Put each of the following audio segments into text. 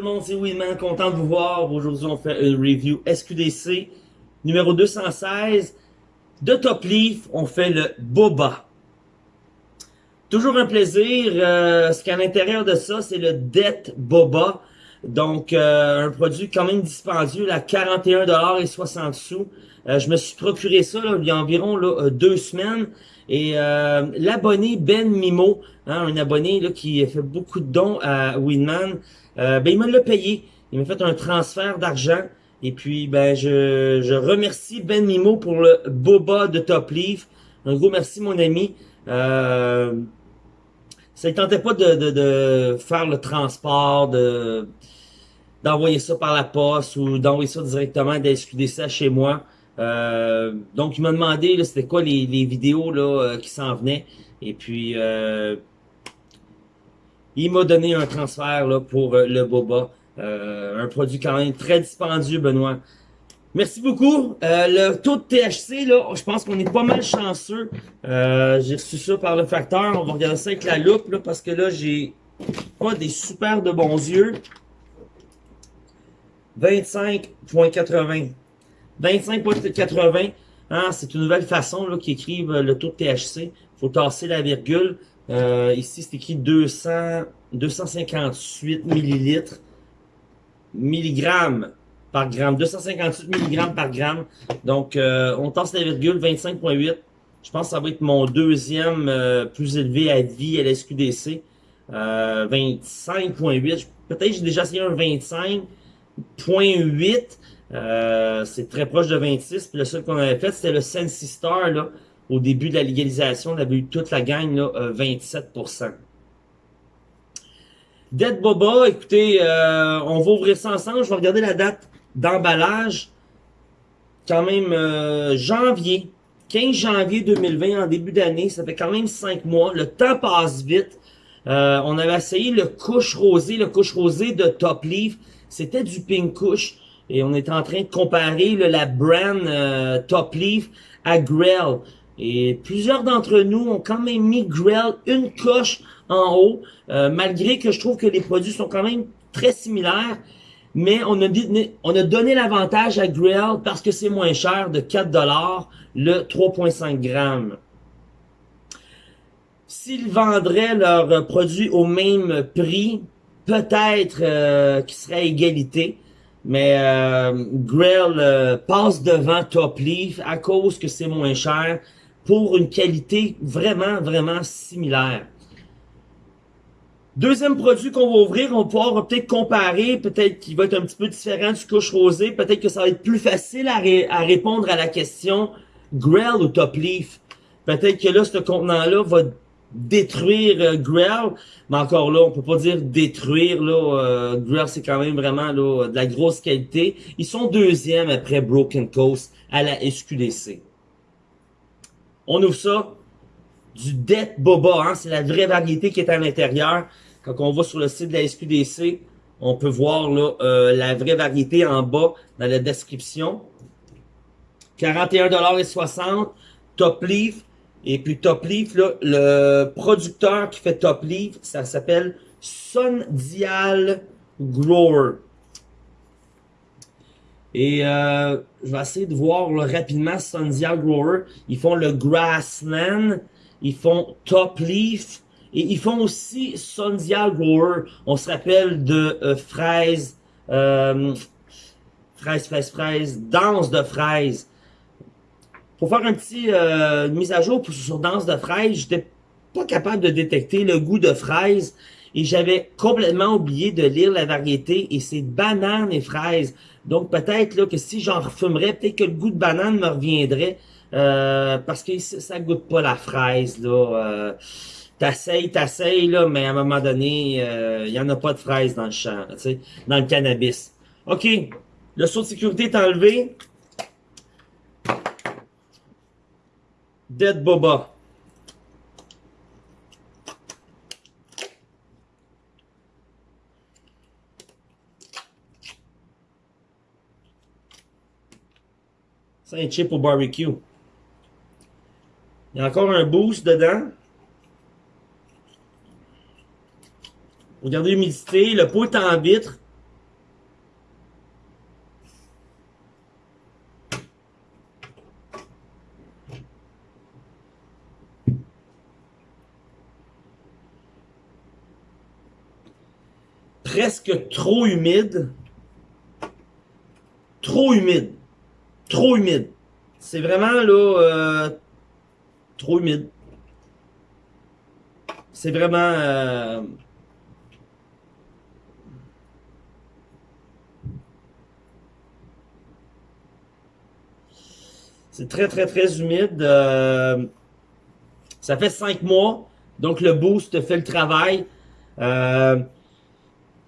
Tout le monde, c'est Winman, content de vous voir. Aujourd'hui, on fait une review SQDC numéro 216 de Top Leaf. On fait le Boba. Toujours un plaisir. Euh, ce qu'à l'intérieur de ça, c'est le Det Boba. Donc, euh, un produit quand même dispendieux à 41,60 sous. Euh, je me suis procuré ça il y a environ là, deux semaines. Et l'abonné Ben Mimo, hein, un abonné là, qui fait beaucoup de dons à Winman, ben, il me l'a payé. Il m'a fait un transfert d'argent. Et puis, ben, je, je remercie Ben Mimo pour le boba de Top Leaf. Un gros merci, mon ami. Euh, ça ne tentait pas de, de, de, faire le transport, de d'envoyer ça par la poste ou d'envoyer ça directement ça chez moi. Euh, donc, il m'a demandé c'était quoi les, vidéos là, euh, qui s'en venaient. Et puis, euh, il m'a donné un transfert là, pour le boba. un produit quand même très dispendieux, Benoît. Merci beaucoup. Le taux de THC, là, je pense qu'on est pas mal chanceux. J'ai reçu ça par le facteur. On va regarder ça avec la loupe, là, parce que là, j'ai pas des super de bons yeux. 25.80. 25.80. Hein, c'est une nouvelle façon là qui écrivent le taux de THC. faut tasser la virgule. Euh, ici, c'est écrit 200, 258 millilitres. Milligrammes par gramme. 258 mg par gramme. Donc, euh, on tasse la virgule, 25.8. Je pense que ça va être mon deuxième euh, plus élevé à vie à la SQDC. Euh, 25.8. Peut-être j'ai déjà essayé un 25.8. Euh, c'est très proche de 26. Puis le seul qu'on avait fait, c'était le Sensi Star. Là, au début de la légalisation, on avait eu toute la gang, là, 27%. Dead Boba, écoutez, on va ouvrir ça ensemble. Je vais regarder la date d'emballage, quand même euh, janvier, 15 janvier 2020, en début d'année, ça fait quand même 5 mois. Le temps passe vite. Euh, on avait essayé le couche rosé, le couche rosé de Top Leaf. C'était du pink couche. Et on était en train de comparer la brand euh, Top Leaf à Grell. Et plusieurs d'entre nous ont quand même mis Grell une coche en haut, malgré que je trouve que les produits sont quand même très similaires mais on a, on a donné l'avantage à Grill parce que c'est moins cher de 4$ le 3.5 grammes. S'ils vendraient leurs produits au même prix, peut-être euh, qu'il serait à égalité. Mais euh, Grill euh, passe devant Top Leaf à cause que c'est moins cher pour une qualité vraiment, vraiment similaire. Deuxième produit qu'on va ouvrir, on va pouvoir peut-être comparer, peut-être qu'il va être un petit peu différent du couche rosé, peut-être que ça va être plus facile à, répondre à la question Grell ou Top Leaf? Peut-être que là, ce contenant-là va détruire euh, mais encore là, on peut pas dire détruire, là, euh, c'est quand même vraiment là, de la grosse qualité. Ils sont deuxième après Broken Coast à la SQDC. On ouvre ça, du Det Boba, hein, c'est la vraie variété qui est à l'intérieur. Quand on va sur le site de la SQDC, on peut voir euh, la vraie variété en bas dans la description. 41,60$, Top Leaf. Et puis Top Leaf, le producteur qui fait Top Leaf, ça s'appelle Sundial Grower. Et euh, je vais essayer de voir là, rapidement Sundial Grower. Ils font le Grassland ils font Top Leaf, et ils font aussi Sondial Grower. On se rappelle de euh, fraises, euh, fraises, fraises, fraises, danse de fraises. Pour faire un petit euh, mise à jour sur danse de fraises, j'étais pas capable de détecter le goût de fraises et j'avais complètement oublié de lire la variété et c'est banane et fraises. Donc peut-être là que si j'en refumerais, peut-être que le goût de banane me reviendrait. Euh, parce que ça goûte pas la fraise, là. Euh, t'essayes, t'essayes, là, mais à un moment donné, il euh, y en a pas de fraise dans le champ, tu sais, dans le cannabis. OK, le saut de sécurité est enlevé. Dead Boba. C'est un chip au barbecue. Il y a encore un boost dedans. Regardez l'humidité, le pot est en vitre. Presque trop humide. Trop humide. Trop humide. C'est vraiment là euh, trop humide. C'est vraiment euh, C'est très, très, très humide. Euh, ça fait cinq mois. Donc, le boost fait le travail.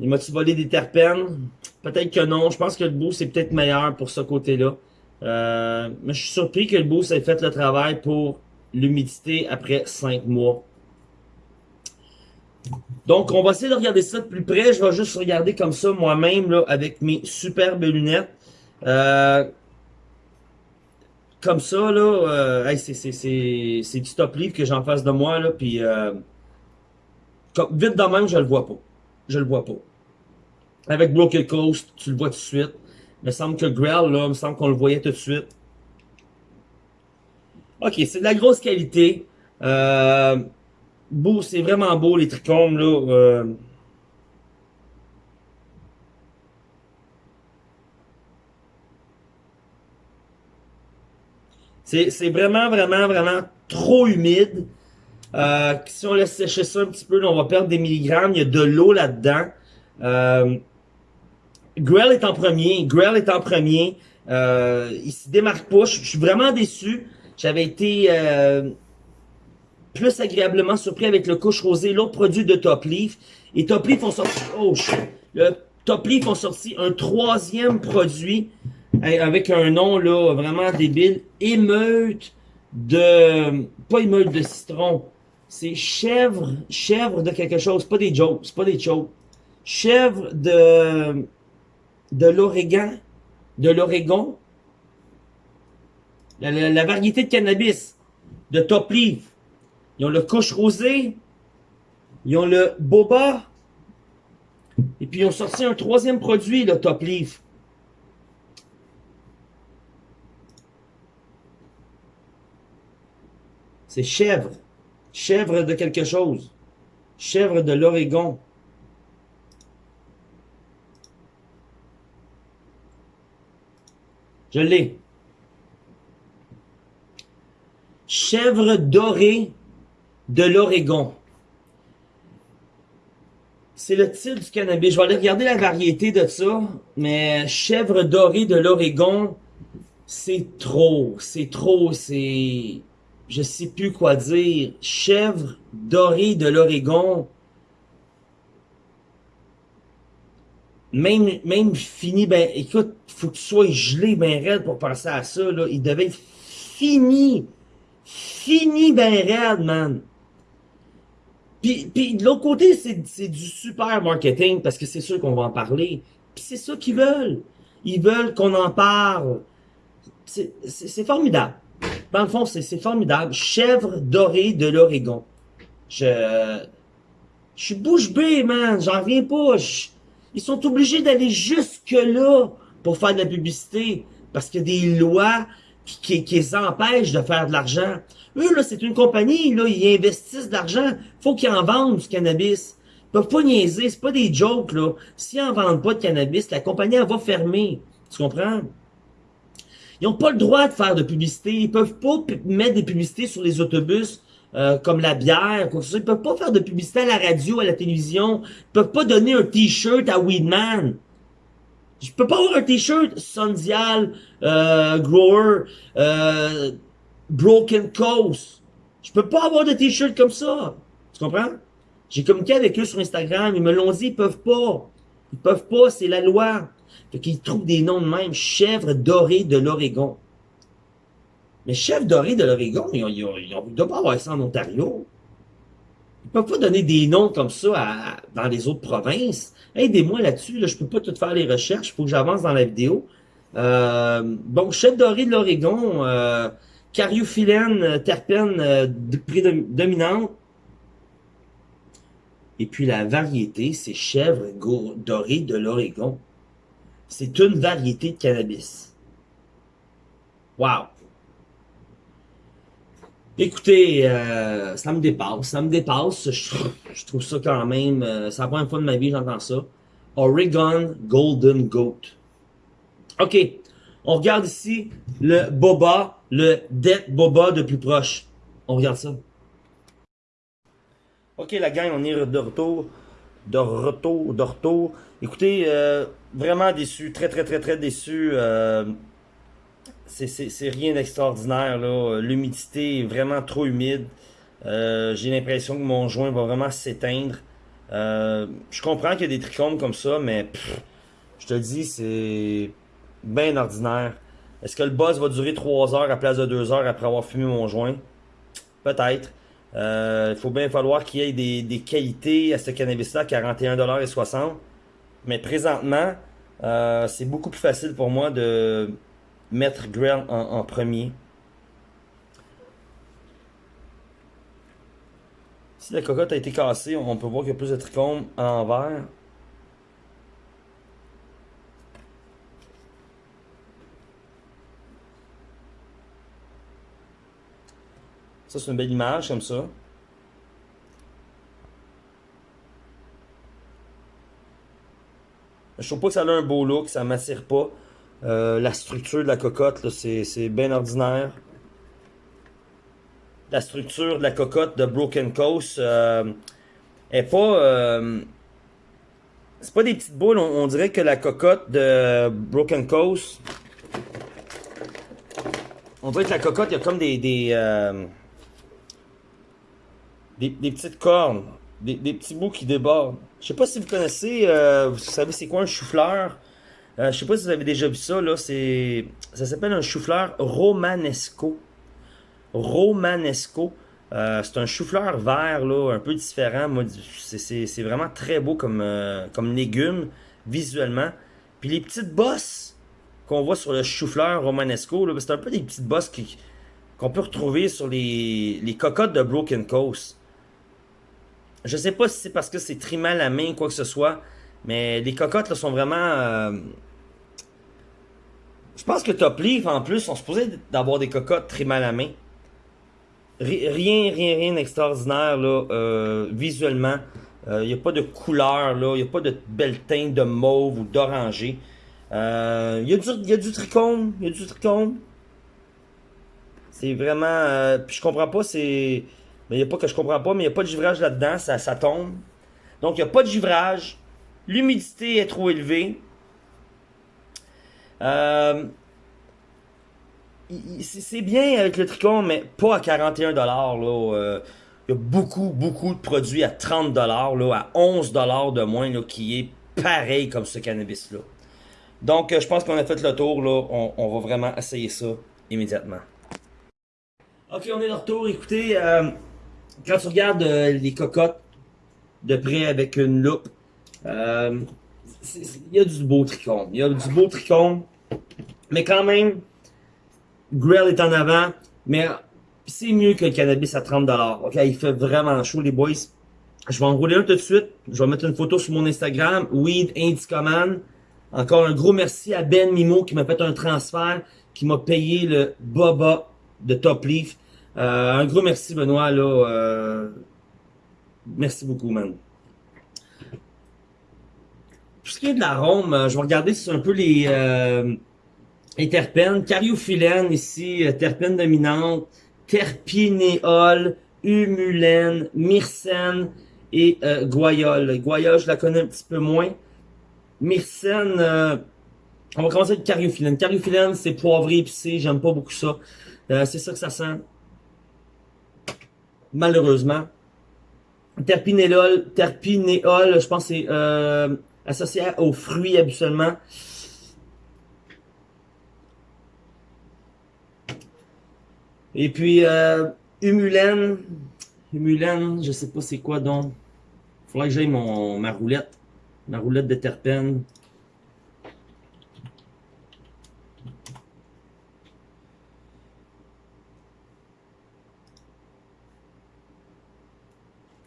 Il m'a-tu volé des terpènes? Peut-être que non. Je pense que le boost est peut-être meilleur pour ce côté-là. Euh, mais je suis surpris que le boost ait fait le travail pour l'humidité après cinq mois. Donc, on va essayer de regarder ça de plus près. Je vais juste regarder comme ça moi-même avec mes superbes lunettes. Euh, comme ça, là, euh, c'est du top livre que j'en fasse de moi, là, puis euh, vite de même, je le vois pas. Je le vois pas. Avec Broken Coast, tu le vois tout de suite. Il me semble que Grell, là, il me semble qu'on le voyait tout de suite. Ok, c'est de la grosse qualité. Euh, beau, c'est vraiment beau, les trichomes, là. Euh, C'est vraiment, vraiment, vraiment trop humide. Euh, si on laisse sécher ça un petit peu, on va perdre des milligrammes. Il y a de l'eau là-dedans. Grell est en premier. Grell est en premier. Euh, il se démarque pas. Je, suis vraiment déçu. J'avais été euh, plus agréablement surpris avec le couche rosé, l'autre produit de Top Leaf. Et Top Leaf ont sorti... Oh, le Top Leaf ont sorti un troisième produit avec un nom là vraiment débile, émeute de pas émeute de citron, c'est chèvre, chèvre de quelque chose, pas des jokes, c'est pas des jokes. Chèvre de de l'Oregon, de l'Oregon. La, variété de cannabis de Top Leaf. Ils ont le couche rosé, ils ont le boba, et puis ils ont sorti un troisième produit, le Top Leaf. C'est chèvre. Chèvre de quelque chose. Chèvre de l'Oregon. Je l'ai. Chèvre dorée de l'Oregon. C'est le titre du cannabis. Je vais aller regarder la variété de ça. Mais chèvre dorée de l'Oregon, c'est trop. C'est trop. C'est je sais plus quoi dire, chèvre dorée de l'Oregon, même, même fini, ben, écoute, faut que tu sois gelé ben raide pour penser à ça, là. Il devait être fini. Fini ben raide, man. Puis, puis de l'autre côté, c'est du super marketing parce que c'est sûr qu'on va en parler. Puis c'est ça qu'ils veulent. Ils veulent qu'on en parle. C'est formidable. Dans le fond, c'est formidable. Chèvre dorée de l'Oregon. Je, je suis bouche bée, man. J'en reviens pas. Ils sont obligés d'aller jusque-là pour faire de la publicité. Parce qu'il y a des lois qui, qui, les empêchent de faire de l'argent. Eux, là, c'est une compagnie, là, ils investissent de l'argent. Faut qu'ils en vendent du cannabis. Ils peuvent pas niaiser, c'est pas des jokes, là. S'ils en vendent pas de cannabis, la compagnie, elle va fermer. Tu comprends? Ils n'ont pas le droit de faire de publicité. Ils peuvent pas mettre des publicités sur les autobus euh, comme la bière, quoi que Ils peuvent pas faire de publicité à la radio, à la télévision. Ils peuvent pas donner un t-shirt à Weedman. Je peux pas avoir un t-shirt Sondial, euh, Grower, euh, Broken Coast. Je peux pas avoir de t-shirt comme ça. Tu comprends? J'ai communiqué avec eux sur Instagram. Ils me l'ont dit, ils peuvent pas. Ils peuvent pas, c'est la loi. Fait qu'ils trouvent des noms de même. Chèvre dorée de l'Oregon. Mais chèvre dorée de l'Oregon, ils ne doivent pas avoir ça en Ontario. Ils peuvent pas donner des noms comme ça dans les autres provinces. Aidez-moi là-dessus, là, je peux pas tout faire les recherches, il faut que j'avance dans la vidéo. Euh, donc, chèvre dorée de l'Oregon, euh, cariophyllène, terpène euh, prédominante. Et puis la variété, c'est chèvre dorée de l'Oregon. C'est une variété de cannabis. Wow! Écoutez, euh, ça me dépasse, ça me dépasse. Je, trouve ça quand même, euh, c'est la première fois de ma vie j'entends ça. Oregon Golden Goat. OK, on regarde ici le Boba, le Dead Boba de plus proche. On regarde ça. Ok la gang, on est de retour. De retour, de retour. Écoutez, euh, vraiment déçu, très très très très déçu. Euh, c'est rien d'extraordinaire. L'humidité est vraiment trop humide. Euh, j'ai l'impression que mon joint va vraiment s'éteindre. je comprends qu'il y a des trichomes comme ça, mais je te dis, c'est bien ordinaire. Est-ce que le buzz va durer 3 heures à place de 2 heures après avoir fumé mon joint? Peut-être. Il faut bien falloir qu'il y ait des, des, qualités à ce cannabis-là, 41,60$. Mais présentement, euh, c'est beaucoup plus facile pour moi de mettre Grail en, premier? Si la cocotte a été cassée, on peut voir qu'il y a plus de trichomes à l'envers. Ça, c'est une belle image comme ça. Je trouve pas que ça a un beau look, ça m'attire pas. Euh, la structure de la cocotte, c'est bien ordinaire. La structure de la cocotte de Broken Coast euh, est pas... Euh, c'est pas des petites boules, on, dirait que la cocotte de Broken Coast... On dirait que la cocotte, il y a comme des... des, des, des petites cornes. Des, petits bouts qui débordent. Je sais pas si vous connaissez, vous savez c'est quoi un chou-fleur? Euh, je sais pas si vous avez déjà vu ça, là. C'est, ça s'appelle un chou-fleur romanesco. Romanesco. Euh, c'est un chou-fleur vert, là, un peu différent. C'est vraiment très beau comme, euh, comme légume, visuellement. Puis les petites bosses qu'on voit sur le chou-fleur romanesco, c'est un peu des petites bosses qu'on peut retrouver sur les, les cocottes de Broken Coast. Je sais pas si c'est parce que c'est trimé à la main quoi que ce soit, mais les cocottes là, sont vraiment... Euh, je pense que Top Leaf, en plus, sont supposés d'avoir des cocottes trimées à la main. Rien, rien, rien d'extraordinaire, là, euh, visuellement. Il euh, n'y a pas de couleur. Il n'y a pas de belle teinte de mauve ou d'orangé. Il y, y, a du trichome. Il y a du trichome. C'est vraiment... puis je comprends pas, c'est... Mais il n'y a pas que je comprends pas, mais il n'y a pas de givrage là-dedans, ça, ça tombe. Donc, il n'y a pas de givrage. L'humidité est trop élevée. Euh, c'est bien avec le tricot, mais pas à 41$. Là, euh, il y a beaucoup, beaucoup de produits à 30$, là, à 11$ de moins, qui est pareil comme ce cannabis-là. Donc, euh, je pense qu'on a fait le tour. On, va vraiment essayer ça immédiatement. Ok, on est de retour. Écoutez, quand tu regardes euh, les cocottes de près avec une loupe, euh, il y a du beau tricône. Il y a du beau tricône. Mais quand même, Grill est en avant. Mais c'est mieux que le cannabis à 30$. Ok, il fait vraiment chaud, les boys. Je vais enrouler un tout de suite. Je vais mettre une photo sur mon Instagram. Weed Indicaman. Encore un gros merci à Ben Mimo qui m'a fait un transfert, qui m'a payé le Boba de Top Leaf. Euh, un gros merci, Benoît. Là, euh, merci beaucoup, man. Ce qui est de l'arôme, euh, je vais regarder si c'est un peu les, euh, les terpènes. Cariophyllène ici, terpène dominante, terpinéol, humulène, myrcène et euh, guayol. Guayol, je la connais un petit peu moins. Myrcène, on va commencer avec cariophyllène. Cariophyllène, c'est poivré épicé, j'aime pas beaucoup ça. c'est ça que ça sent malheureusement. Terpinéol, terpinéol, je pense que c'est euh, associé aux fruits habituellement. Et puis, euh, humulène, humulène, je sais pas c'est quoi donc. Faudrait que j'aille ma roulette, ma roulette de terpène.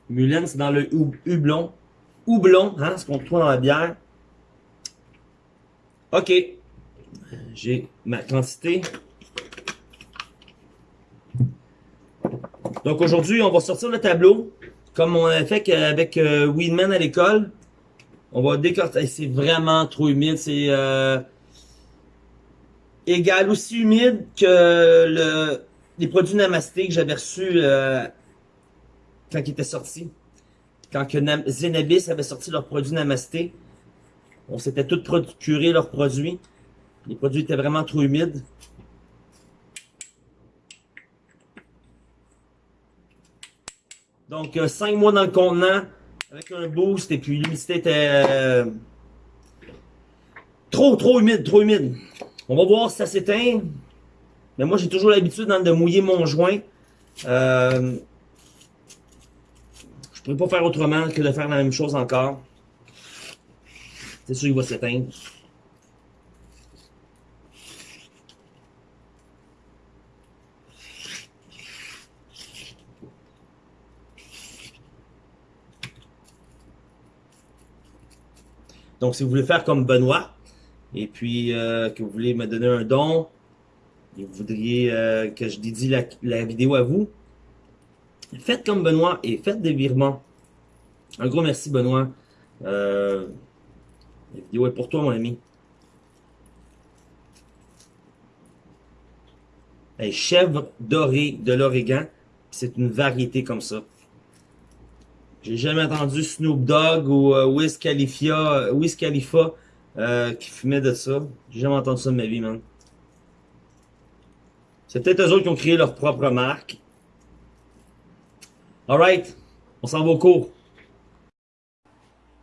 Mulène, c'est dans le houblon. Houblon, hein, ce qu'on trouve dans la bière. OK. J'ai ma quantité. Donc aujourd'hui, on va sortir le tableau, comme on a fait avec euh, Weedman à l'école. On va décortiquer. C'est vraiment trop humide. C'est euh, égal aussi humide que le, les produits Namasté que j'avais reçus euh, quand ils étaient sortis. Quand que Zenabis avait sorti leurs produits Namasté. On s'était tous procuré leurs produits. Les produits étaient vraiment trop humides. Donc, 5 euh, mois dans le contenant, avec un boost, et puis l'humidité était euh, trop, trop humide, trop humide. On va voir si ça s'éteint. Mais moi, j'ai toujours l'habitude de mouiller mon joint. Euh, je ne pourrais pas faire autrement que de faire la même chose encore. C'est sûr qu'il va s'éteindre. Donc, si vous voulez faire comme Benoît, et puis euh, que vous voulez me donner un don, et vous voudriez euh, que je dédie la, vidéo à vous, faites comme Benoît et faites des virements. Un gros merci, Benoît. Euh, la vidéo est pour toi, mon ami. chèvre dorée de l'Oregon, c'est une variété comme ça. J'ai jamais entendu Snoop Dogg ou euh, Wiz Khalifa, Khalifa euh, qui fumait de ça. J'ai jamais entendu ça de ma vie, man. C'est peut-être eux autres qui ont créé leur propre marque. Alright, on s'en va au cours.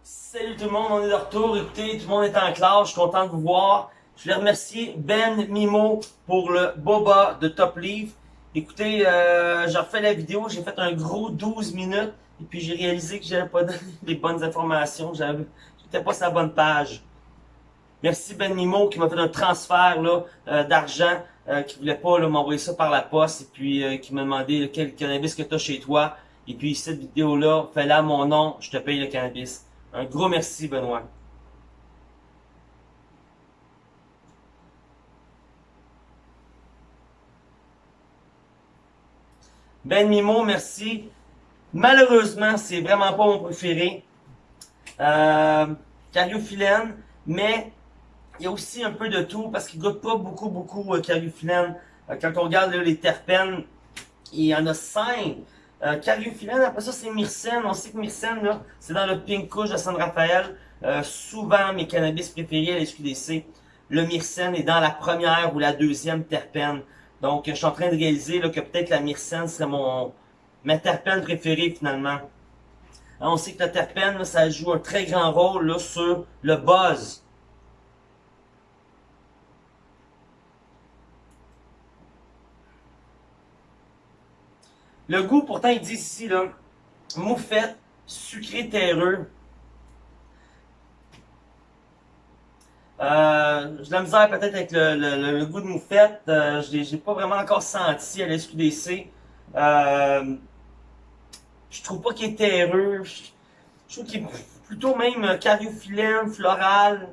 Salut tout le monde, on est de retour. Écoutez, tout le monde est en classe, je suis content de vous voir. Je voulais remercier Ben Mimo pour le boba de Top Leaf. Écoutez, euh, j'ai refait la vidéo, j'ai fait un gros 12 minutes. Et puis j'ai réalisé que j'avais pas donné les bonnes informations, j'étais pas sur la bonne page. Merci Ben Mimo qui m'a fait un transfert euh, d'argent, euh, qui voulait pas m'envoyer ça par la poste et puis qui m'a demandé quel cannabis que tu as chez toi. Et puis cette vidéo-là, fais-la mon nom, je te paye le cannabis. Un gros merci Benoît. Ben Mimo, merci. Malheureusement, c'est vraiment pas mon préféré. Euh, mais il y a aussi un peu de tout parce qu'il goûte pas beaucoup, beaucoup euh. Euh, quand on regarde les terpènes, il y en a cinq. Euh, cariophyllène, après ça c'est myrcène. On sait que myrcène, là, c'est dans le pink couche de San Rafael. Euh, souvent, mes cannabis préférés à la le myrcène est dans la première ou la deuxième terpène. Donc, je suis en train de réaliser là, que peut-être la myrcène serait mon, ma terpène préférée finalement. on sait que la terpène, ça joue un très grand rôle là, sur le buzz. Le goût, pourtant, il dit ici, là, moufette, sucré terreux. Euh, j'ai la misère peut-être avec le, goût de moufette. Euh, je l'ai pas vraiment encore senti à la SQDC. Euh, je trouve pas qu'il est terreux. Je, trouve qu'il est plutôt même cariophyllène, floral.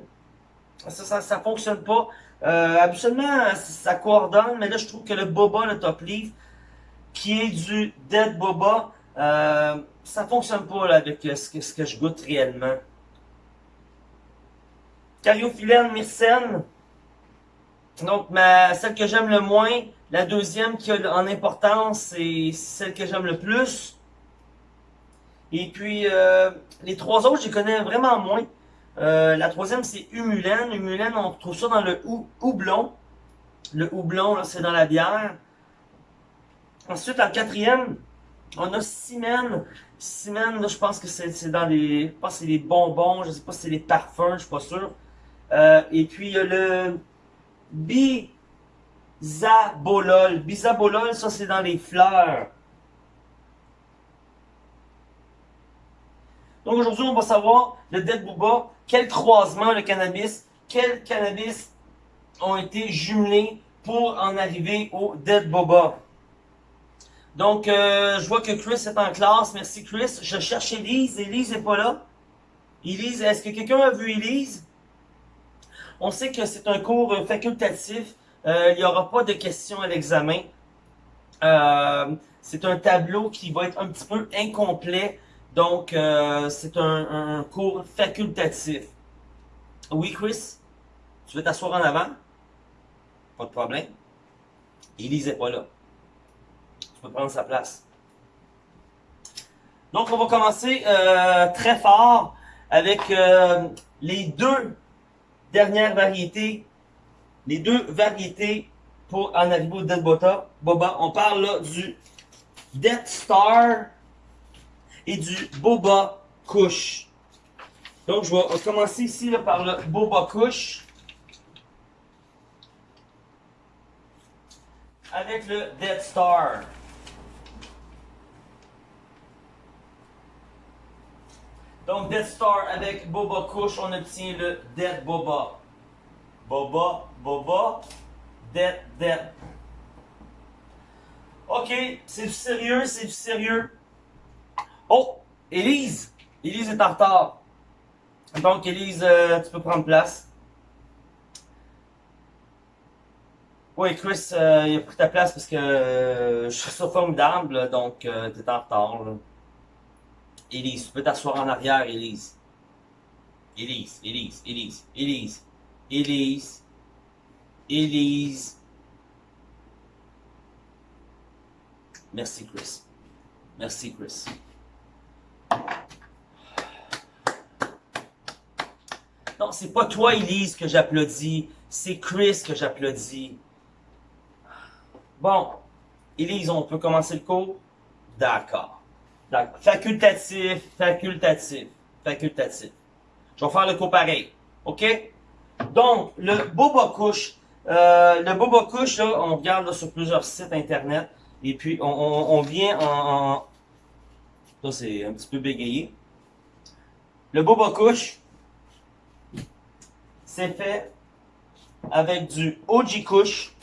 Ça, ça, fonctionne pas. Euh, absolument, ça coordonne, mais là, je trouve que le boba, le top leaf, qui est du dead boba, euh, ça fonctionne pas avec ce que, ce que je goûte réellement. Cariophyllène, myrcène. Donc, ma, celle que j'aime le moins, la deuxième qui a en importance, c'est celle que j'aime le plus. Et puis, euh, les trois autres, je les connais vraiment moins. Euh, la troisième, c'est Humulène. Humulène, on trouve ça dans le houblon. Le houblon, c'est dans la bière. Ensuite, en quatrième, on a Simène. Simène, je pense que c'est dans les... Je pense c'est les bonbons, je sais pas si c'est les parfums, je suis pas sûr. Euh, et puis, il y a le Bisabolol. Bisabolol, ça, c'est dans les fleurs. Donc aujourd'hui, on va savoir le Dead Booba, quel croisement le cannabis, quels cannabis ont été jumelés pour en arriver au Dead Boba. Donc, euh, je vois que Chris est en classe. Merci Chris. Je cherche Elise. Elise n'est pas là. Elise, est-ce que quelqu'un a vu Elise? On sait que c'est un cours facultatif. Euh, il n'y aura pas de questions à l'examen. Euh, c'est un tableau qui va être un petit peu incomplet. Donc, c'est un, un cours facultatif. Oui, Chris? Tu veux t'asseoir en avant? Pas de problème. Elise n'est pas là peux prendre sa place. Donc, on va commencer euh, très fort avec euh, les deux dernières variétés. Les deux variétés pour en arriver au Dead Boba. On parle là du Death Star et du Boba Kush. Donc, je vais commencer ici là, par le Boba Kush. Avec le Death Star. Donc, Death Star avec Boba Kush, on obtient le Dead Boba. Boba, Boba, Dead, Dead. Ok, c'est du sérieux, c'est du sérieux. Oh, Elise! Elise est en retard. Donc, Elise, euh, tu peux prendre place. Oui, Chris, euh, il a pris ta place parce que euh, je suis sur formidable, donc tu es en retard. Élise, tu peux t'asseoir en arrière, Élise. Élise, Élise, Élise, Élise, Élise, Élise. Merci, Chris. Merci, Chris. Non, c'est pas toi, Elise, que j'applaudis. C'est Chris que j'applaudis. Bon. Elise, on peut commencer le cours? D'accord. Donc, facultatif, facultatif, facultatif. Je vais faire le cours pareil. OK? Donc, le boba couche. Euh, le boba couche, là, on regarde sur plusieurs sites internet. Et puis, on, vient en, Là, c'est un petit peu bégayé. Le boba couche, c'est fait avec du OG couche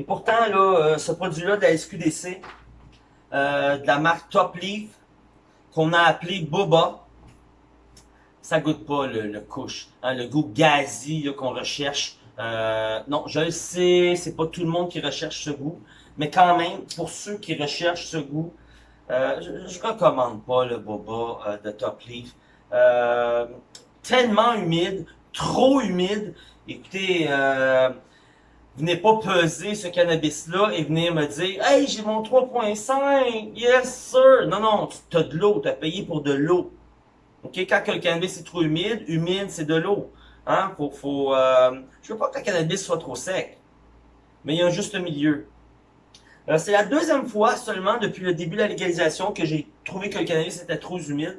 Et pourtant, là, euh, ce produit-là de la SQDC, euh, de la marque Top Leaf, qu'on a appelé Boba, ça goûte pas le, le couche, hein, le goût gazi qu'on recherche. Euh, non, je le sais, c'est pas tout le monde qui recherche ce goût, mais quand même, pour ceux qui recherchent ce goût, je, je recommande pas le Boba de Top Leaf. tellement humide, trop humide. Écoutez, venez pas peser ce cannabis-là et venez me dire « Hey, j'ai mon 3.5! Yes, sir! » Non, non, tu as de l'eau, tu as payé pour de l'eau. OK? Quand le cannabis est trop humide, humide, c'est de l'eau. Hein? Faut, faut, euh... Je veux pas que le cannabis soit trop sec. Mais il y a un juste milieu. Euh, c'est la deuxième fois seulement depuis le début de la légalisation que j'ai trouvé que le cannabis était trop humide.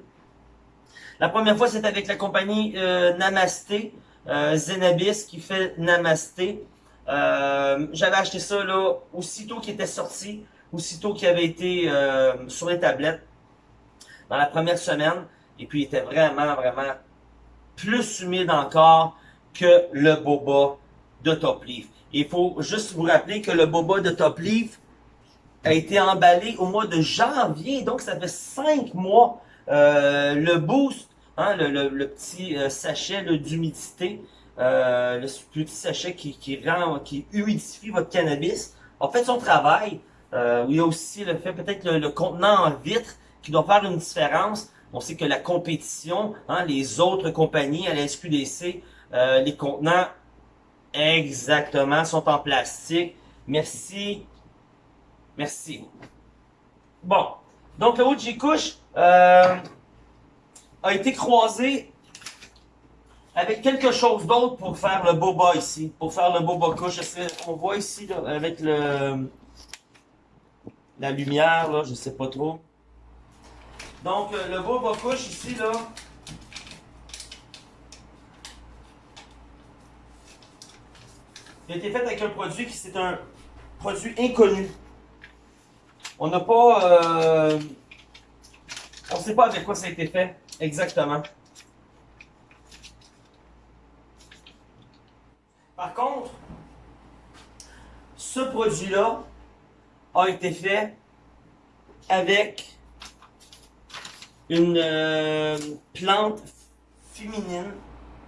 La première fois, c'était avec la compagnie euh, Namasté, euh, Zenabis qui fait Namasté. Euh, j'avais acheté ça là, aussitôt qu'il était sorti, aussitôt qu'il avait été euh, sur les tablettes, dans la première semaine. Et puis, il était vraiment, vraiment plus humide encore que le boba de Top Leaf. Il faut juste vous rappeler que le boba de Top Leaf a été emballé au mois de janvier. Donc, ça fait cinq mois. Euh, le boost, hein, le, petit sachet d'humidité, euh, le petit sachet qui, qui, rend, qui humidifie votre cannabis, a fait son travail. Euh, il y a aussi le fait peut-être le, contenant en vitre qui doit faire une différence. On sait que la compétition, hein, les autres compagnies à la SQDC, euh, les contenants exactement sont en plastique. Merci. Merci. Bon. Donc le OG Couche euh, a été croisé avec quelque chose d'autre pour faire le boba ici, pour faire le boba couche. On voit ici avec le la lumière, là, je sais pas trop. Donc euh, le boba couche ici là. Il a été fait avec un produit qui c'est un produit inconnu. On n'a pas, euh, on sait pas avec quoi ça a été fait exactement. Par contre, ce produit-là a été fait avec une euh, plante féminine,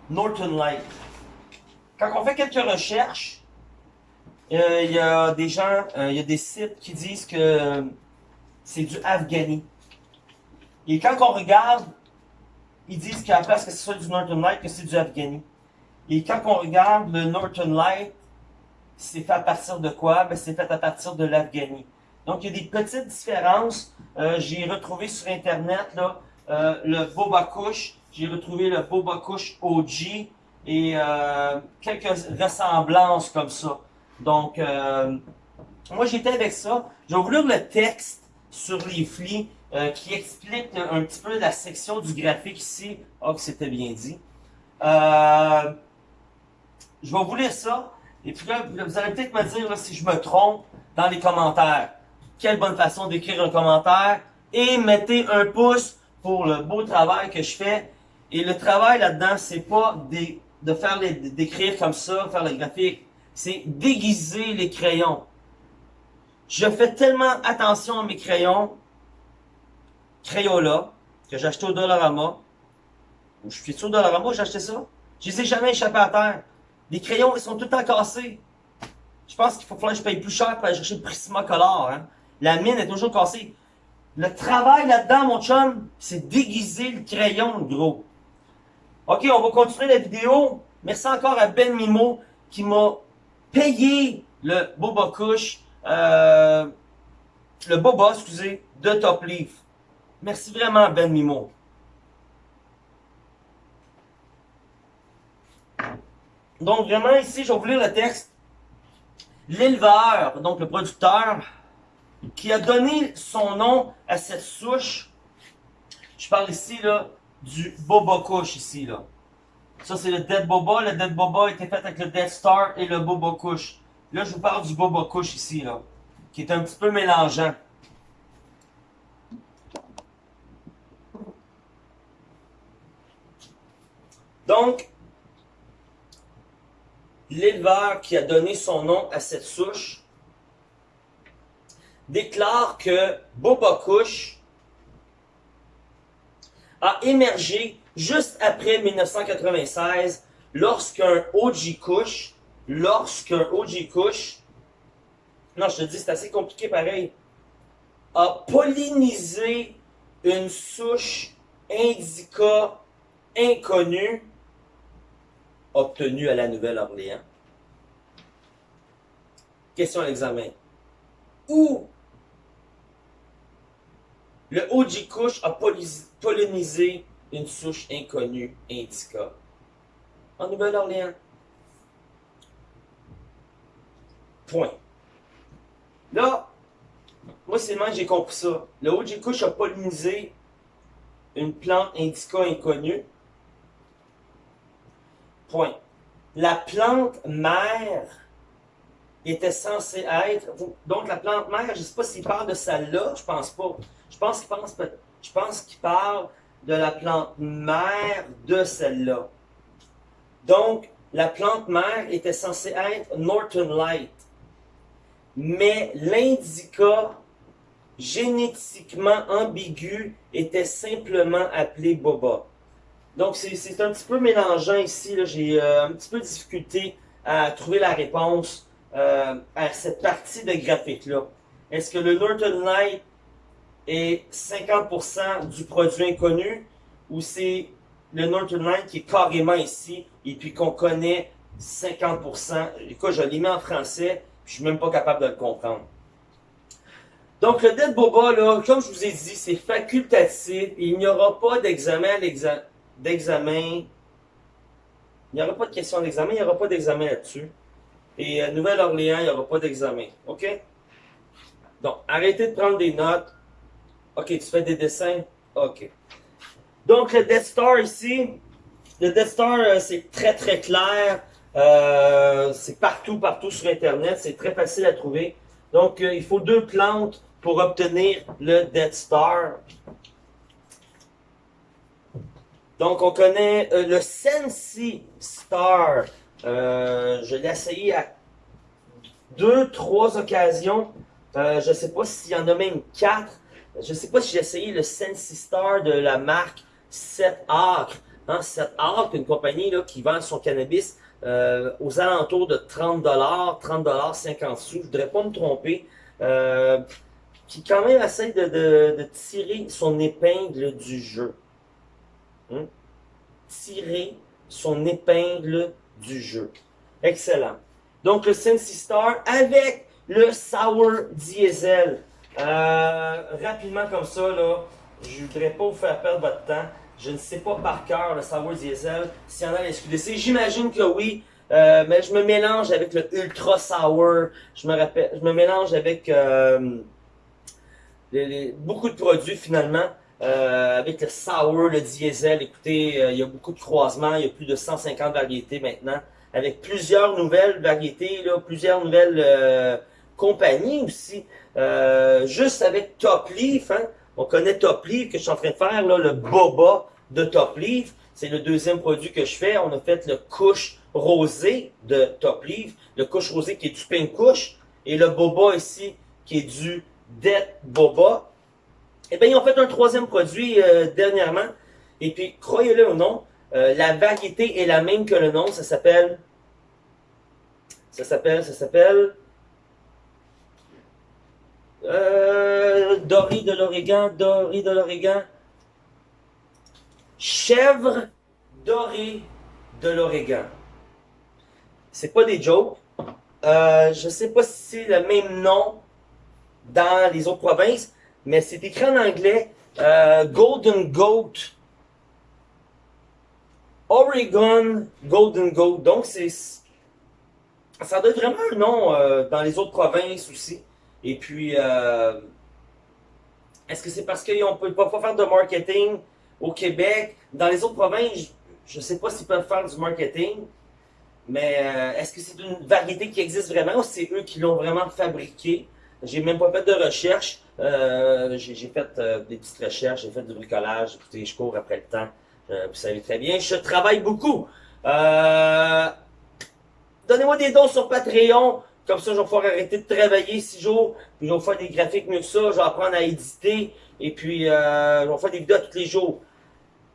Norton Light. Quand on fait quelques recherches, euh, il y a des gens, euh, il y a des sites qui disent que c'est du Afghani. Et quand on regarde, ils disent la place que ce soit du Norton Light, que c'est du Afghani. Et quand on regarde le Norton Light, c'est fait à partir de quoi? Ben, c'est fait à partir de l'Afghani. Donc, il y a des petites différences. Euh, j'ai retrouvé sur Internet là, euh, le Boba Kush. J'ai retrouvé le Boba Kush OG et euh, quelques ressemblances comme ça. Donc, euh, moi, j'étais avec ça. Je vais vous lire le texte sur les flics euh, qui explique un petit peu la section du graphique ici. Oh, c'était bien dit. Euh, je vais vous lire ça. Et puis là, vous allez peut-être me dire si je me trompe dans les commentaires. Quelle bonne façon d'écrire un commentaire. Et mettez un pouce pour le beau travail que je fais. Et le travail là-dedans, c'est pas de faire les, d'écrire comme ça, faire le graphique. C'est déguiser les crayons. Je fais tellement attention à mes crayons. Crayola, que j'ai acheté au Dollarama. Je suis au Dollarama, j'ai acheté ça. Je les ai jamais échappés à terre. Les crayons, ils sont tout le temps cassés. Je pense qu'il faut que je paye plus cher pour aller chercher le Prismacolor. Hein. La mine est toujours cassée. Le travail là-dedans, mon chum, c'est déguiser le crayon, gros. Ok, on va continuer la vidéo. Merci encore à Ben Mimo qui m'a payé le Boba Kush, euh, le Boba, excusez, de Top Leaf. Merci vraiment, Ben Mimo. Donc, vraiment, ici, je vais vous lire le texte. L'éleveur, donc le producteur, qui a donné son nom à cette souche, je parle ici, là, du Boba Kush, ici, là. Ça, c'est le Dead Boba. Le Dead Boba a été fait avec le Dead Star et le Boba Kush. Là, je vous parle du Boba Kush ici, là, qui est un petit peu mélangeant. Donc, l'éleveur qui a donné son nom à cette souche déclare que Boba Kush a émergé juste après 1996 lorsqu'un OG Kush, lorsqu'un OG Kush, non je te dis c'est assez compliqué pareil, a pollinisé une souche indica inconnue obtenu à la Nouvelle-Orléans. Question à l'examen. Où le Kush a pollinisé une souche inconnue indica? En Nouvelle-Orléans. Point. Là, moi, c'est j'ai compris ça. Le Kush a pollinisé une plante indica inconnue La plante mère était censée être. Donc la plante mère, je ne sais pas s'il parle de celle-là, je pense pas. Je pense qu'il parle de la plante mère de celle-là. Donc, la plante mère était censée être Norton Light. Mais l'indica génétiquement ambigu était simplement appelé Boba. Donc, c'est un petit peu mélangeant ici. J'ai euh, un petit peu de difficulté à trouver la réponse euh, à cette partie de graphique-là. Est-ce que le Norton Light est 50% du produit inconnu ou c'est le Norton Light qui est carrément ici et puis qu'on connaît 50%? Écoute, je l'ai mis en français, je suis même pas capable de le comprendre. Donc, le Dead Boba, là, comme je vous ai dit, c'est facultatif. Il n'y aura pas d'examen à l'examen d'examen. Il n'y aura pas de question d'examen, il n'y aura pas d'examen là-dessus. Et à Nouvelle-Orléans, il n'y aura pas d'examen. OK? Donc, arrêtez de prendre des notes. OK, tu fais des dessins? OK. Donc, le Death Star ici, le Death Star, euh, c'est très très clair. Euh, c'est partout, partout sur Internet. C'est très facile à trouver. Donc, euh, il faut deux plantes pour obtenir le Death Star. Donc, on connaît euh, le Sensi Star. Euh, je l'ai essayé à deux, trois occasions. Euh, je ne sais pas s'il y en a même quatre. Je ne sais pas si j'ai essayé le Sensi Star de la marque 7 Acre. Hein, 7 Acre, une compagnie là, qui vend son cannabis aux alentours de 30 30 50 sous. Je ne voudrais pas me tromper. Qui quand même essaie de, tirer son épingle du jeu. Hein? Tirer son épingle du jeu. Excellent. Donc le Sensi Star avec le Sour Diesel. Euh, rapidement comme ça, là, je ne voudrais pas vous faire perdre votre temps. Je ne sais pas par cœur le Sour Diesel s'il y en a à SQDC. J'imagine que oui. Euh, mais je me mélange avec le Ultra Sour. Je me, rappelle, je me mélange avec euh, beaucoup de produits finalement. Avec le Sour, le Diesel. Écoutez, il y a beaucoup de croisements. Il y a plus de 150 variétés maintenant. Avec plusieurs nouvelles variétés, là, plusieurs nouvelles compagnies aussi. juste avec Top Leaf, hein, on connaît Top Leaf que je suis en train de faire, là, le Boba de Top Leaf. C'est le deuxième produit que je fais. On a fait le couche rosé de Top Leaf. Le couche rosé qui est du Pink Couche. Et le Boba ici qui est du Dead Boba. Eh bien, ils ont fait un troisième produit euh, dernièrement. Et puis, croyez-le ou non, euh, la variété est la même que le nom. Ça s'appelle... Ça s'appelle... Ça s'appelle... Euh, Dory de l'Oregon, Dory de l'Oregon. Chèvre dorée de l'Oregon. C'est pas des jokes. Euh, je sais pas si c'est le même nom dans les autres provinces, mais c'est écrit en anglais euh, Golden Goat. Oregon Golden Goat. Donc, c'est ça doit être vraiment un nom euh, dans les autres provinces aussi. Et puis, euh, est-ce que c'est parce qu'ils ne peuvent pas faire de marketing au Québec? Dans les autres provinces, je ne sais pas s'ils peuvent faire du marketing, mais est-ce que c'est une variété qui existe vraiment ou c'est eux qui l'ont vraiment fabriqué? J'ai même pas fait de recherche. Euh, j'ai fait des petites recherches, j'ai fait du bricolage. Écoutez, je cours après le temps. vous savez très bien, je travaille beaucoup. Donnez-moi des dons sur Patreon. Comme ça, je vais pouvoir arrêter de travailler six jours, puis je vais faire des graphiques mieux que ça, je vais apprendre à éditer, et puis euh, je vais faire des vidéos tous les jours.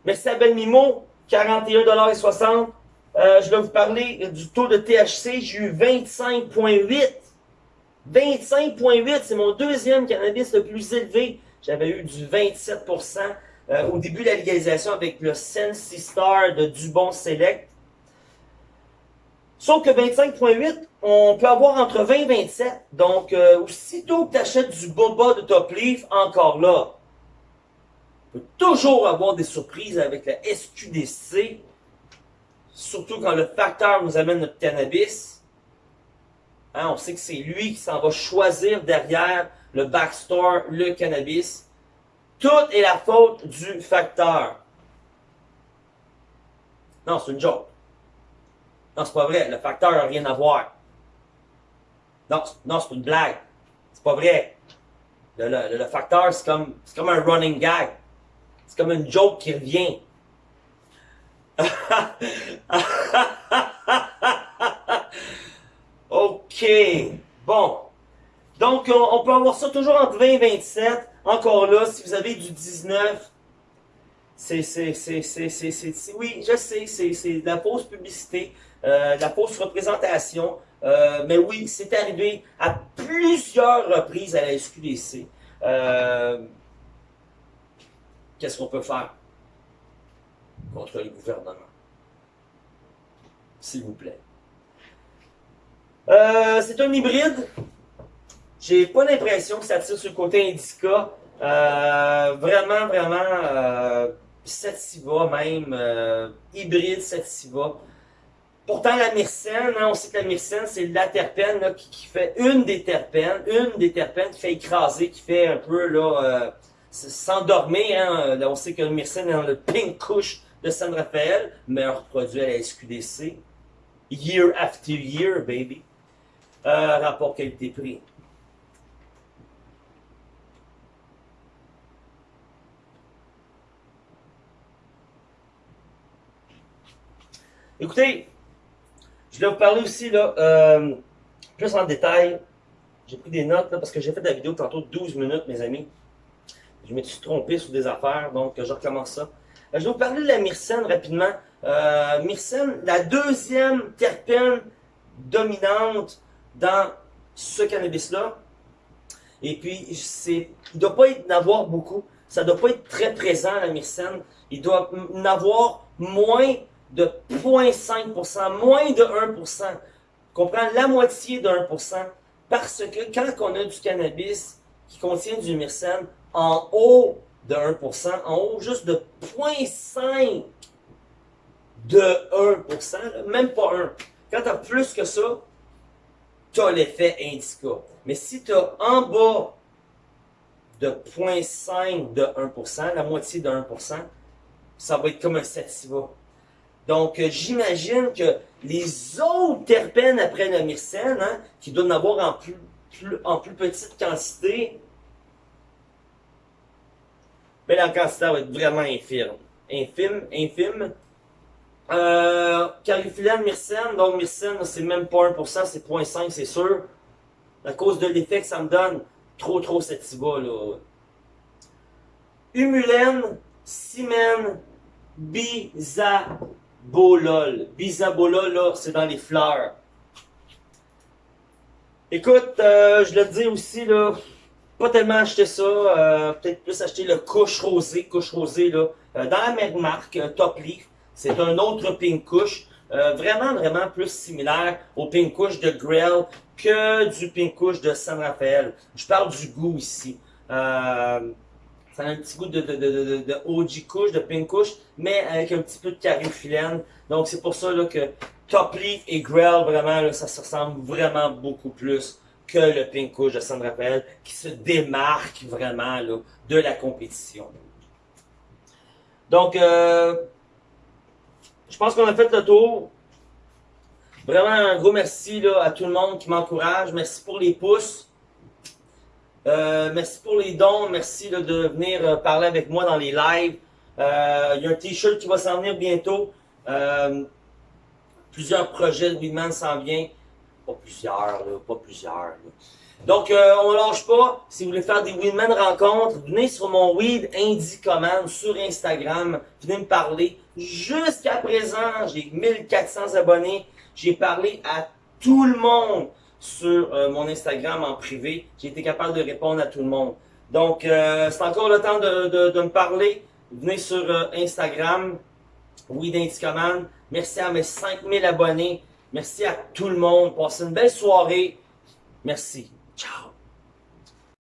Merci à Ben Mimo, 41,60$. Euh, je vais vous parler du taux de THC, j'ai eu 25,8$. 25,8$, c'est mon deuxième cannabis le plus élevé. J'avais eu du 27% euh, au début de la légalisation avec le Sensi Star de Dubon Select. Sauf que 25.8, on peut avoir entre 20 et 27. Donc, euh, aussitôt que tu achètes du boba de Top Leaf, encore là, on peut toujours avoir des surprises avec la SQDC. Surtout quand le facteur nous amène notre cannabis. Hein, on sait que c'est lui qui s'en va choisir derrière le backstore, le cannabis. Tout est la faute du facteur. Non, c'est une joke. Non, c'est pas vrai. Le facteur n'a rien à voir. Non, non c'est une blague. C'est pas vrai. Le, facteur, c'est comme, comme un running gag. C'est comme une joke qui revient. OK. Bon. Donc, on, peut avoir ça toujours entre 20 et 27. Encore là, si vous avez du 19, c'est, c'est, c'est, c'est, oui, je sais, c'est de la fausse publicité. Euh, la fausse représentation. Euh, mais oui, c'est arrivé à plusieurs reprises à la SQDC. Euh, qu'est-ce qu'on peut faire contre le gouvernement? S'il vous plaît. C'est un hybride. J'ai pas l'impression que ça tire sur le côté indica. vraiment, vraiment, Sativa même, hybride Sativa. Pourtant, la myrcène, hein, on sait que la myrcène, c'est la terpène qui, fait une des terpènes, une des terpènes qui fait écraser, qui fait un peu là euh, s'endormir. Hein. on sait que la myrcène est dans le pink couche de San Rafael, meilleur produit à la SQDC. Year after year, baby. Rapport qualité-prix. Écoutez, je vais vous parler aussi, là, euh, plus en détail. J'ai pris des notes là, parce que j'ai fait la vidéo tantôt 12 minutes, mes amis. Je me suis trompé sur des affaires, donc je recommence ça. Euh, je vais vous parler de la myrcène rapidement. Euh, myrcène, la deuxième terpène dominante dans ce cannabis-là. Et puis, il ne doit pas y en avoir beaucoup. Ça ne doit pas être très présent, la myrcène. Il doit en avoir moins de 0,5%, moins de 1%. Comprend la moitié de 1%. Parce que quand on a du cannabis qui contient du myrcène en haut de 1%, en haut juste de 0,5% de 1%, même pas 1. Quand tu as plus que ça, tu as l'effet indica. Mais si tu as en bas de 0,5 de 1%, la moitié de 1%, ça va être comme un sativa. Donc, euh, j'imagine que les autres terpènes après le myrcène, hein, qui doivent en avoir en plus, en plus petite quantité, mais la quantité va être vraiment infime. Infime, infime. Euh, myrcène, donc myrcène, c'est même pas 1%, c'est 0.5, c'est sûr. À cause de l'effet que ça me donne, trop trop sativa, là. Humulène, simène, bisabolol. Bisabolol, là, c'est dans les fleurs. Écoute, euh, je le dis aussi, là, pas tellement acheter ça, euh, peut-être plus acheter le couche rosé, couche rosé là, euh, dans la même marque, euh, Top Leaf. C'est un autre pink couche, vraiment vraiment plus similaire au pink couche de Grell que du pink couche de San Rafael. Je parle du goût ici. ça a un petit goût de, de, de, de, OG couche, de pink couche, mais avec un petit peu de carifilène. Donc c'est pour ça que Top Leaf et Grell, vraiment, ça se ressemble vraiment beaucoup plus que le Pink Couch de San Rafael, qui se démarque vraiment de la compétition. Donc, euh, je pense qu'on a fait le tour. Vraiment un gros merci à tout le monde qui m'encourage. Merci pour les pouces. Euh, merci pour les dons. Merci de venir euh, parler avec moi dans les lives. Euh, il y a un t-shirt qui va s'en venir bientôt. plusieurs projets de Weedman s'en viennent. Pas plusieurs, pas plusieurs. Donc, euh, on lâche pas. Si vous voulez faire des Winman rencontres, venez sur mon Weed Indie Command sur Instagram. Venez me parler. Jusqu'à présent, j'ai 1400 abonnés. J'ai parlé à tout le monde sur euh, mon Instagram en privé. J'ai été capable de répondre à tout le monde. Donc, euh, c'est encore le temps de, me parler. Venez sur Instagram, Weed Indie Command. Merci à mes 5000 abonnés. Merci à tout le monde. Passez une belle soirée. Merci. Chao.